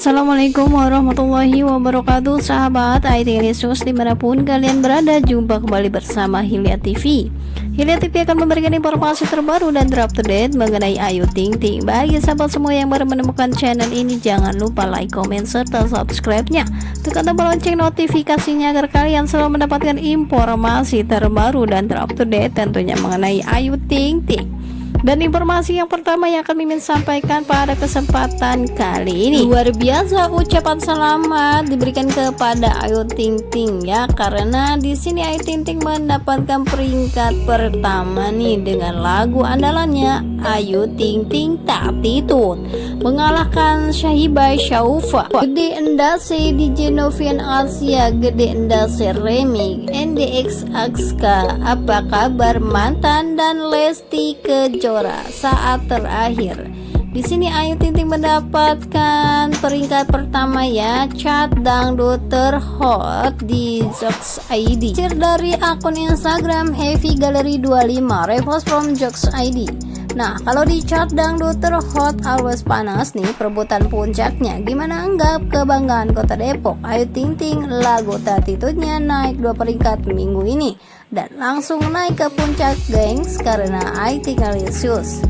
Assalamualaikum warahmatullahi wabarakatuh Sahabat IT News di mana pun kalian berada Jumpa kembali bersama Hilya TV Hilya TV akan memberikan informasi terbaru dan terupdate mengenai Ayu Ting Ting. Bagi sahabat semua yang baru menemukan channel ini Jangan lupa like, comment, serta subscribe-nya. Tekan tombol lonceng notifikasinya agar kalian selalu mendapatkan informasi terbaru dan terupdate Tentunya mengenai Ayu Ting Ting dan informasi yang pertama yang akan Mimin sampaikan pada kesempatan kali ini. Luar biasa ucapan selamat diberikan kepada Ayu Ting Ting ya Karena di sini Ayu Ting Ting mendapatkan peringkat pertama nih Dengan lagu andalannya Ayu Ting Ting Tak Titut Mengalahkan Syahibai Syaufa Gede Endase di Genovian Asia. Gede Endase Remix NDX Akska Apa kabar mantan dan Lesti Kejora? Saat terakhir. Di sini Ayu Ting Ting mendapatkan peringkat pertama ya. Chat dangdut terhot di Jokes ID. Share dari akun Instagram Heavy Gallery 25 Repost from Jokes ID. Nah, kalau di chart dangdut terhot always panas nih perebutan puncaknya. Gimana enggak kebanggaan Kota Depok? Ayu Ting Ting lagu tatitutnya naik dua peringkat minggu ini dan langsung naik ke puncak gengs karena I Think Alicious.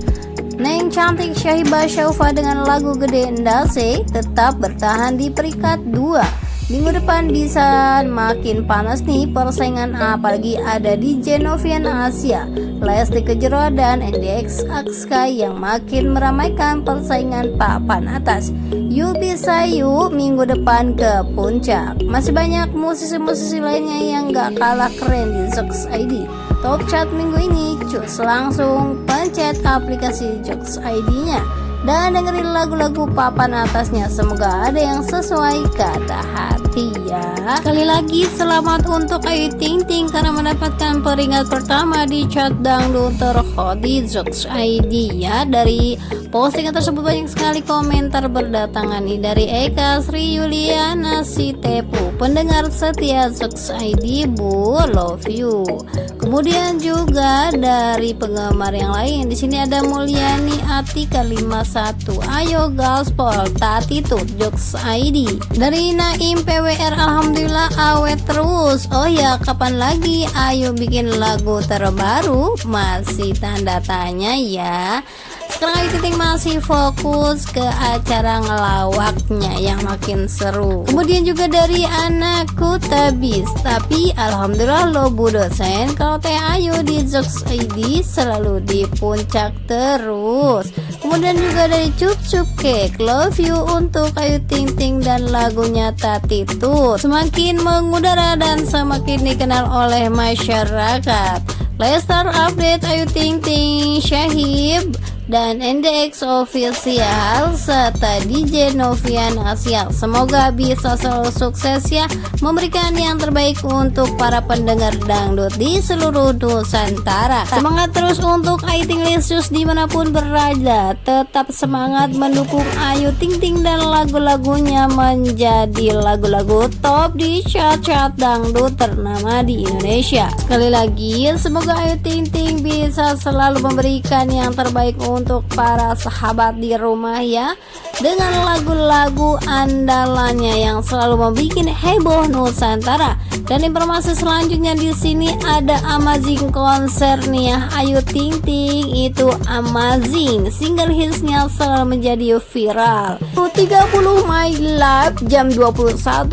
Neng cantik Syahibah Syaufa dengan lagu Gede Endase tetap bertahan di peringkat 2 Minggu depan bisa makin panas nih persaingan apalagi ada di Genovian Asia, Lesti Kejora dan NDX Akska yang makin meramaikan persaingan papan atas. Yuk bisa yuk minggu depan ke puncak. Masih banyak musisi-musisi lainnya yang gak kalah keren di Jokes ID. Top chat minggu ini, cus langsung pencet aplikasi Jokes ID-nya dan dengerin lagu-lagu papan atasnya. Semoga ada yang sesuai kata hati ya. Sekali lagi selamat untuk Ayu Ting Ting karena mendapatkan peringkat pertama di chat dangdut terhot di Jokes ID ya. Dari postingan tersebut banyak sekali komentar berdatangan nih. Dari Eka Sri Yuliana Sitepu pendengar setia Jokes ID Bu love you. Kemudian juga dari penggemar yang lain di sini ada Mulyani Atika 5 satu. Ayo gaspol Tatitut Jokes ID Dari Naim PWR Alhamdulillah awet terus. Oh ya kapan lagi? Ayo bikin lagu terbaru. Masih tanda tanya ya sekarang Ting masih fokus ke acara ngelawaknya yang makin seru. Kemudian juga dari anakku tabis. Tapi alhamdulillah lo bu dosen kalau teh ayu di Jokes ID selalu di puncak terus. Kemudian juga dari Cup Cup Cake Love You untuk Ayu Ting Ting dan lagunya Tatitut semakin mengudara dan semakin dikenal oleh masyarakat. Lestar update Ayu Ting Ting Syahib dan NDX official serta DJ Novian Asia. Semoga bisa selalu sukses ya memberikan yang terbaik untuk para pendengar dangdut di seluruh Nusantara. Semangat terus untuk Ayu Ting Lisius di mana pun berada. Tetap semangat mendukung Ayu Ting Ting dan lagu-lagunya menjadi lagu-lagu top di chart-chart dangdut ternama di Indonesia. Sekali lagi, semoga Ayu Ting Ting bisa selalu memberikan yang terbaik untuk untuk para sahabat di rumah ya. Dengan lagu-lagu andalannya yang selalu membuat heboh Nusantara. Dan informasi selanjutnya di sini ada amazing konser nih ya. Ayu Ting Ting itu amazing. Single hitsnya selalu menjadi viral. 30 My Live jam 21.00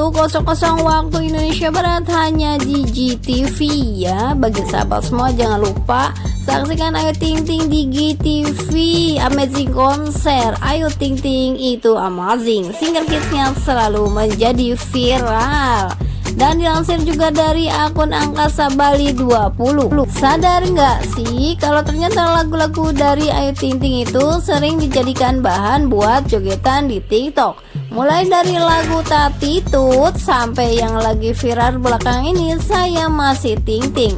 waktu Indonesia Barat hanya di GTV ya. Bagi sahabat semua jangan lupa Saksikan Ayu Ting Ting di GTV Amazing Konser. Ayu Ting Ting itu amazing. Single hitsnya selalu menjadi viral. Dan dilansir juga dari akun angkasa Bali 20 sadar nggak sih kalau ternyata lagu-lagu dari Ayu Ting Ting itu sering dijadikan bahan buat jogetan di TikTok? Mulai dari lagu Tati Tut sampai yang lagi viral belakang ini saya masih Ting Ting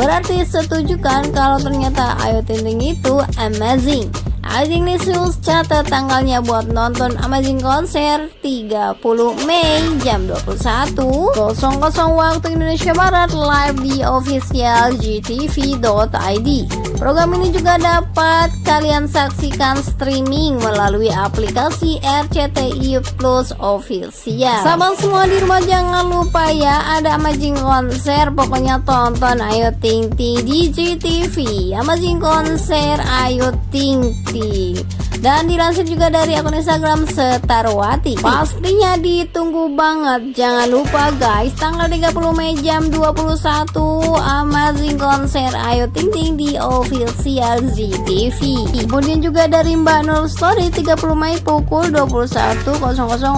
Berarti setuju kan kalau ternyata Ayu Ting Ting itu amazing Amazing News catat tanggalnya buat nonton Amazing Konser. 30 Mei jam 21.00 waktu Indonesia Barat live di official gtv.id Program ini juga dapat kalian saksikan streaming melalui aplikasi RCTI Plus Official. Sahabat semua di rumah jangan lupa ya ada Amazing Konser. Pokoknya tonton Ayo Ting Ting di GTV Amazing Konser Ayo Ting Ting dan dilansir juga dari akun Instagram Setarwati pastinya ditunggu banget. Jangan lupa guys tanggal 30 Mei jam 21 Amazing konser Ayu Ting Ting di official ZTV kemudian juga dari Mbak Nur Story 30 Mei pukul 21.00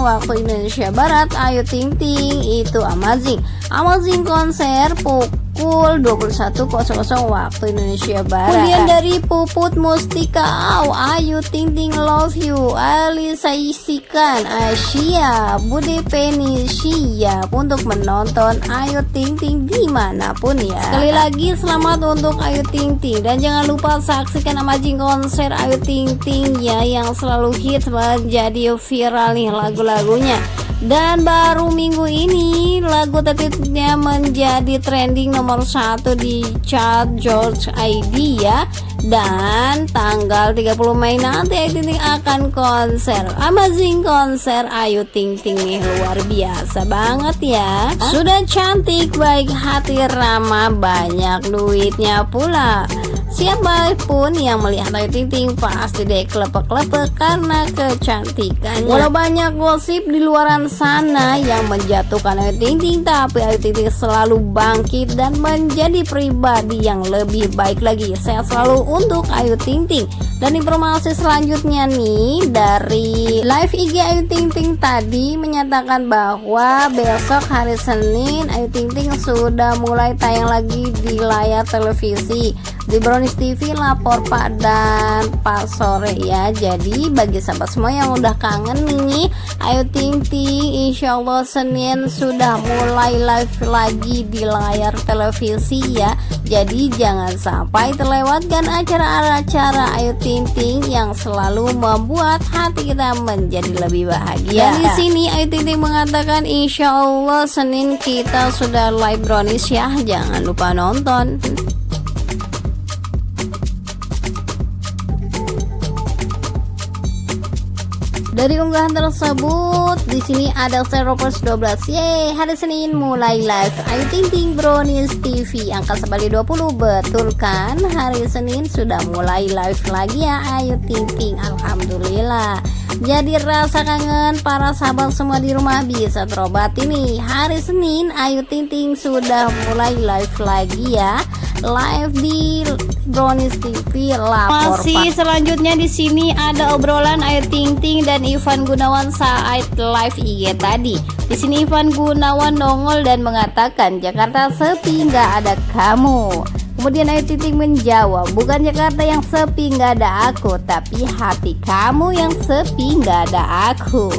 waktu Indonesia Barat Ayu Ting Ting itu Amazing. Amazing konser pukul pukul 21.00 waktu Indonesia Barat. Kemudian dari Puput Mustika, Aw, Ayu Ting Ting Love You, Alisa Isikan, Asia, Bude Penny siap untuk menonton Ayu Ting Ting di mana pun ya. Sekali lagi selamat untuk Ayu Ting Ting. Dan jangan lupa saksikan amazing konser Ayu Ting Ting ya yang selalu hits menjadi viral nih lagu-lagunya dan baru minggu ini lagu tertibnya menjadi trending nomor satu di chart George ID ya. Dan tanggal 30 Mei nanti Ayu akan konser. Amazing konser. Ayu Ting Ting nih luar biasa banget ya. Sudah cantik baik hati ramah banyak duitnya pula Siapa pun yang melihat Ayu Ting Ting pasti deh klepek-klepek karena kecantikannya. Walau banyak gosip di luaran sana yang menjatuhkan Ayu Ting Ting, tapi Ayu Ting Ting selalu bangkit dan menjadi pribadi yang lebih baik lagi. Saya selalu untuk Ayu Ting Ting. Dan informasi selanjutnya nih dari live IG Ayu Ting Ting tadi menyatakan bahwa besok hari Senin Ayu Ting Ting sudah mulai tayang lagi di layar televisi di Brownies TV lapor Pak dan Pak sore ya. Jadi bagi sahabat semua yang udah kangen nih ayo ting ting Insya Allah Senin sudah mulai live lagi di layar televisi ya. Jadi jangan sampai terlewatkan acara-acara ayo ting ting yang selalu membuat hati kita menjadi lebih bahagia. Dan di sini ayo ting ting mengatakan Insya Allah Senin kita sudah live Brownies ya. Jangan lupa nonton Dari unggahan tersebut, di sini ada Steropers 12. Yeay, hari Senin mulai live. Ayu Ting Ting Brownies TV angka sebalik 20 betul kan? Hari Senin sudah mulai live lagi ya Ayu Ting Ting. Alhamdulillah. Jadi rasa kangen para sahabat semua di rumah bisa terobati nih. Hari Senin Ayu Ting Ting sudah mulai live lagi ya live di Brownies TV lapor Masih selanjutnya di sini ada obrolan Ayu Ting Ting dan Ivan Gunawan saat live IG tadi. Di sini Ivan Gunawan nongol dan mengatakan Jakarta sepi nggak ada kamu. Kemudian Ayu Ting menjawab, bukan Jakarta yang sepi nggak ada aku, tapi hati kamu yang sepi nggak ada aku.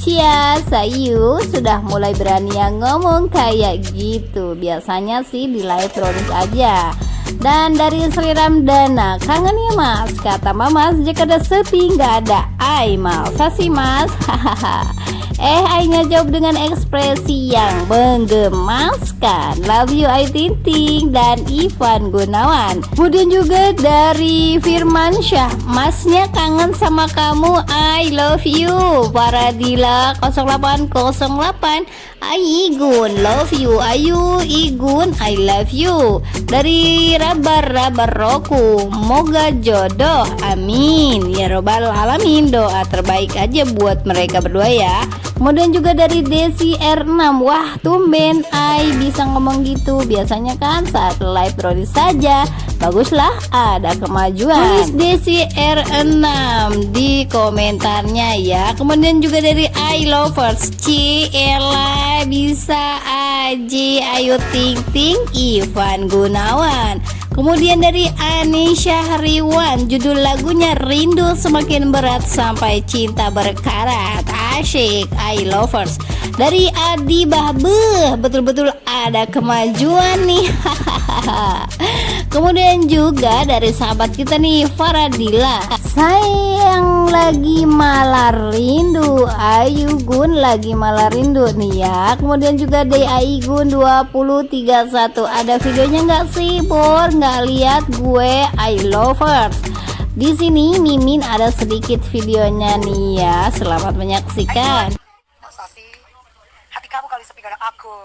Cia, Sayu sudah mulai berani yang ngomong kayak gitu. Biasanya sih di live terus aja. Dan dari Sri Ramdana kangen ya mas? Kata mama jika ada sepi nggak ada. Ai masa sih mas. Hahaha Eh Ainya jawab dengan ekspresi yang menggemaskan Love you Ai Tinting dan Ivan Gunawan. Kemudian juga dari Firman Syah Masnya kangen sama kamu. I love you. Paradila 0808 Igun love you. Ayu Igun I love you. Dari Rabar Rabar Roku Moga jodoh. Amin. Ya robbal alamin Doa terbaik aja buat mereka berdua ya. Kemudian juga dari Desi R6 Wah tumben Ai bisa ngomong gitu. Biasanya kan saat live Brody saja. Baguslah ada kemajuan. Tulis Desi R6 di komentarnya ya. Kemudian juga dari I Lovers Ciela bisa aja Ayo Ting Ting Ivan Gunawan. Kemudian dari Anisha Hariwan Judul lagunya Rindu Semakin Berat Sampai Cinta Berkarat Asyik I Lovers. Dari Adi Bahbe betul-betul ada kemajuan nih. Kemudian juga dari sahabat kita nih Faradila. Sayang lagi malah rindu. Ayu Gun lagi malah rindu nih ya. Kemudian juga DAI Gun 2031 ada videonya nggak sih Bor? Nggak lihat gue I lovers di sini Mimin ada sedikit videonya nih ya selamat menyaksikan hati kamu kali sepi karena aku.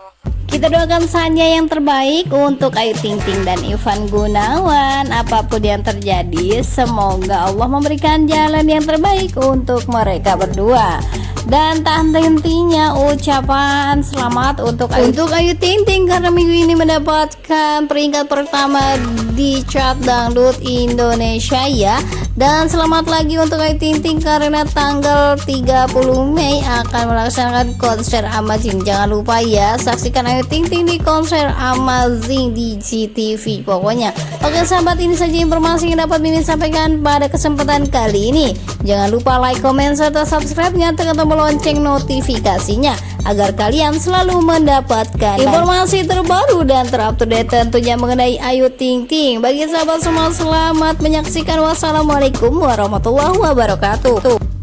Kita doakan saja yang terbaik untuk Ayu Ting Ting dan Ivan Gunawan. Apa pun yang terjadi Semoga Allah memberikan jalan yang terbaik untuk mereka berdua. Dan tak henti-hentinya ucapan selamat untuk Ayu, untuk Ayu Ting Ting karena minggu ini mendapatkan peringkat pertama di chart dangdut Indonesia ya dan selamat lagi untuk Ayu Ting Ting karena tanggal 30 Mei akan melaksanakan konser Amazing. Jangan lupa ya saksikan Ayu Ting Ting di konser Amazing di GTV pokoknya oke sahabat ini saja informasi yang dapat Mimin sampaikan pada kesempatan kali ini. Jangan lupa like, comment, serta subscribe nyatakan tombol tombol lonceng notifikasinya agar kalian selalu mendapatkan informasi terbaru dan terupdate tentunya mengenai Ayu Ting Ting. Bagi sahabat semua selamat menyaksikan. Wassalamualaikum warahmatullahi wabarakatuh.